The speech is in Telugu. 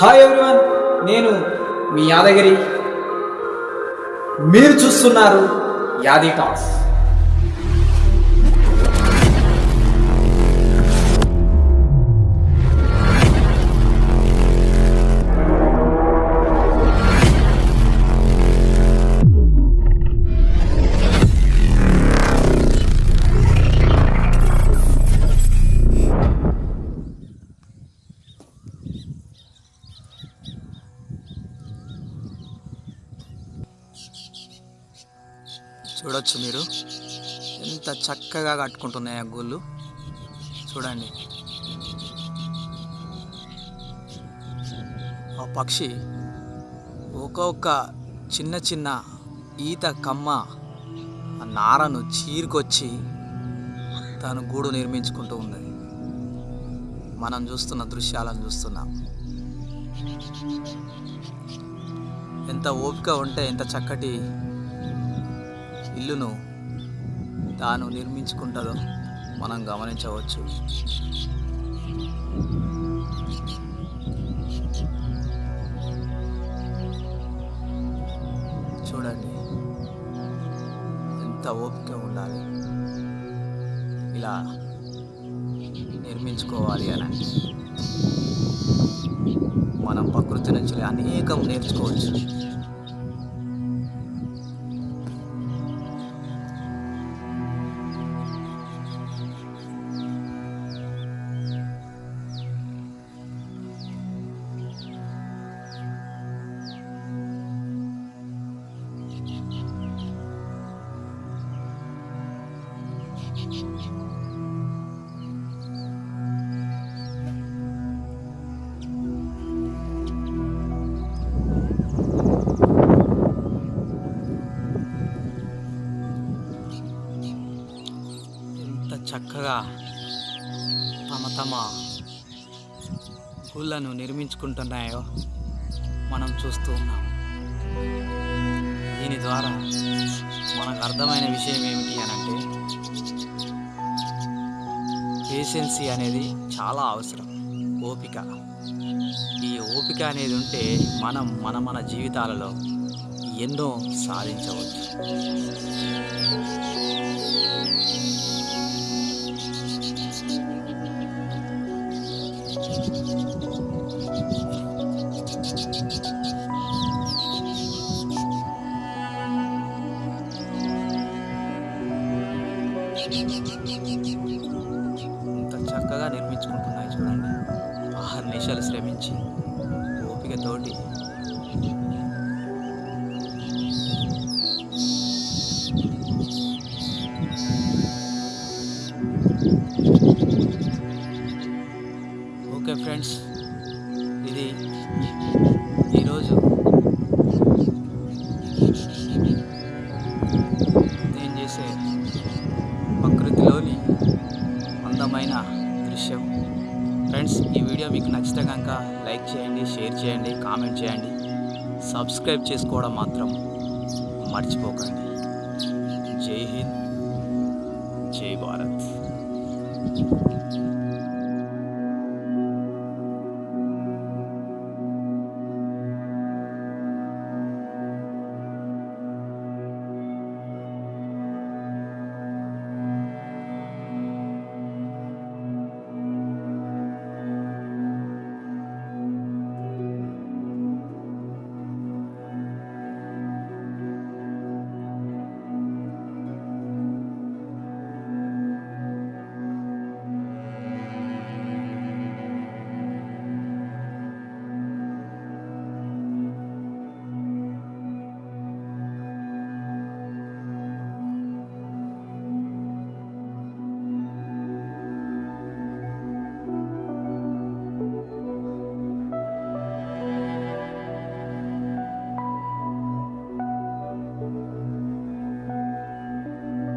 హాయ్ ఎవ్రీవన్ నేను మీ యాదగిరి. మీరు చూస్తున్నారు యాది టాక్స్ చూడొచ్చు మీరు. ఎంత చక్కగా కట్టుకుంటున్నాయి ఆ గుళ్ళు. చూడండి. ఆ పక్షి ఒక్కొక్క చిన్న చిన్న ఈత కమ్మ ఆ నారను చీరుకొచ్చి తను గూడు నిర్మించుకుంటూ ఉంది. మనం చూస్తున్న దృశ్యాలను చూస్తున్నాం. ఎంత ఓపిక ఉంటే ఎంత చక్కటి ఇల్లును తాను నిర్మించుకుంటుందో మనం గమనించవచ్చు. చూడండి ఎంత ఓపిక ఉండాలి ఇలా నిర్మించుకోవాలి అని. మనం ప్రకృతి నుంచి అనేకం నేర్చుకోవచ్చు. చక్కగా తమ తమ గుళ్ళను నిర్మించుకుంటున్నాయో మనం చూస్తూ ఉన్నాం. దీని ద్వారా మనకు అర్థమైన విషయం ఏమిటి అని అంటే పేషెన్సీ అనేది చాలా అవసరం. ఓపిక. ఈ ఓపిక అనేది ఉంటే మనం మన మన జీవితాలలో ఎన్నో సాధించవచ్చు. ఇంత చక్కగా నిర్మించుకుంటున్నాయి చూడండి. ఆరు నిమిషాలు శ్రమించి ఓపికతోటి. ఓకే ఫ్రెండ్స్ ఇది ఈరోజు. మీకు నచ్చితే కనుక లైక్ చేయండి షేర్ చేయండి కామెంట్ చేయండి. సబ్స్క్రైబ్ చేసుకోవడం మాత్రం మర్చిపోకండి. జై హింద్. జై భారత్.